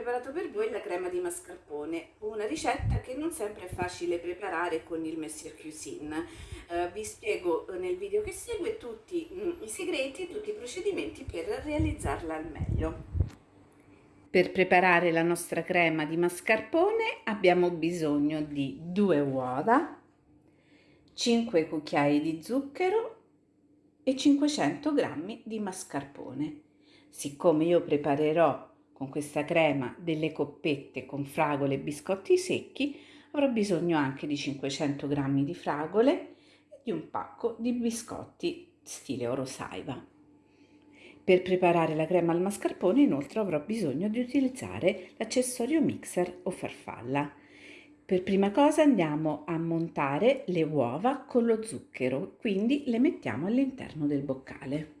preparato per voi la crema di mascarpone, una ricetta che non sempre è facile preparare con il Messier Cuisine. Eh, vi spiego nel video che segue tutti mm, i segreti e tutti i procedimenti per realizzarla al meglio. Per preparare la nostra crema di mascarpone abbiamo bisogno di due uova, 5 cucchiai di zucchero e 500 g di mascarpone. Siccome io preparerò con questa crema delle coppette con fragole e biscotti secchi, avrò bisogno anche di 500 g di fragole e di un pacco di biscotti stile Orosaiva. Per preparare la crema al mascarpone inoltre avrò bisogno di utilizzare l'accessorio mixer o farfalla. Per prima cosa andiamo a montare le uova con lo zucchero, quindi le mettiamo all'interno del boccale.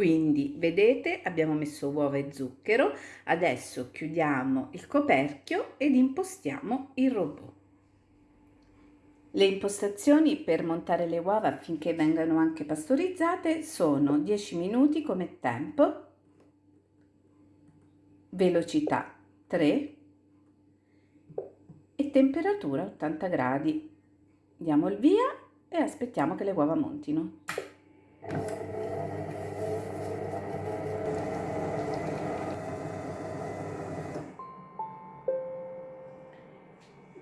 Quindi vedete abbiamo messo uova e zucchero, adesso chiudiamo il coperchio ed impostiamo il robot. Le impostazioni per montare le uova affinché vengano anche pastorizzate sono 10 minuti come tempo, velocità 3 e temperatura 80 gradi. Diamo il via e aspettiamo che le uova montino.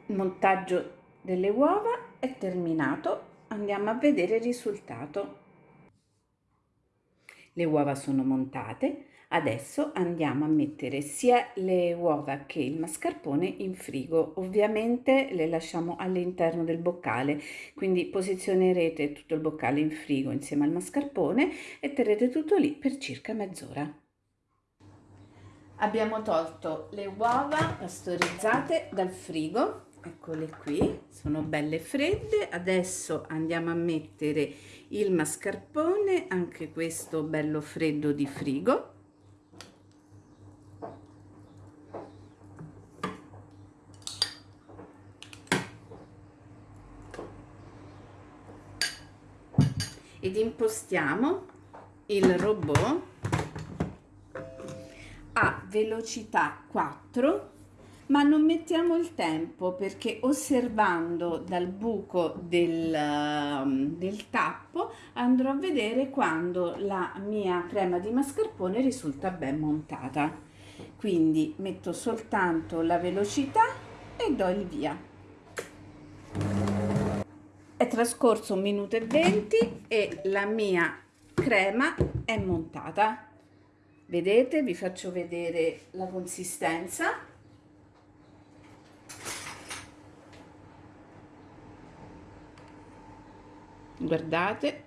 Il montaggio delle uova è terminato, andiamo a vedere il risultato. Le uova sono montate, adesso andiamo a mettere sia le uova che il mascarpone in frigo. Ovviamente le lasciamo all'interno del boccale, quindi posizionerete tutto il boccale in frigo insieme al mascarpone e terrete tutto lì per circa mezz'ora. Abbiamo tolto le uova pastorizzate dal frigo eccole qui sono belle fredde. Adesso andiamo a mettere il mascarpone anche questo bello freddo di frigo. Ed impostiamo il robot a velocità 4 ma non mettiamo il tempo perché osservando dal buco del, um, del tappo andrò a vedere quando la mia crema di mascarpone risulta ben montata. Quindi metto soltanto la velocità e do il via. È trascorso un minuto e venti e la mia crema è montata. Vedete vi faccio vedere la consistenza guardate.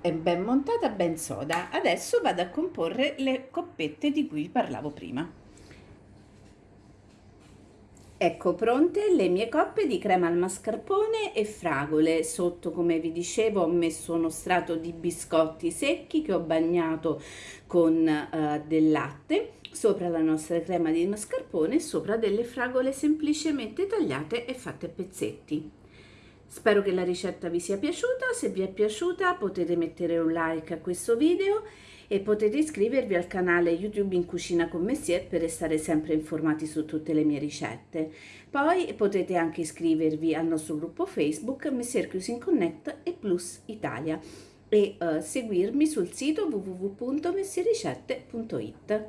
È ben montata ben soda. Adesso vado a comporre le coppette di cui parlavo prima. Ecco pronte le mie coppe di crema al mascarpone e fragole. Sotto, come vi dicevo, ho messo uno strato di biscotti secchi che ho bagnato con uh, del latte sopra la nostra crema di mascarpone e sopra delle fragole semplicemente tagliate e fatte a pezzetti. Spero che la ricetta vi sia piaciuta, se vi è piaciuta potete mettere un like a questo video e potete iscrivervi al canale YouTube in Cucina con Messier per restare sempre informati su tutte le mie ricette. Poi potete anche iscrivervi al nostro gruppo Facebook Messier Cuisine Connect e Plus Italia e uh, seguirmi sul sito www.messiericette.it.